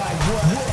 like what?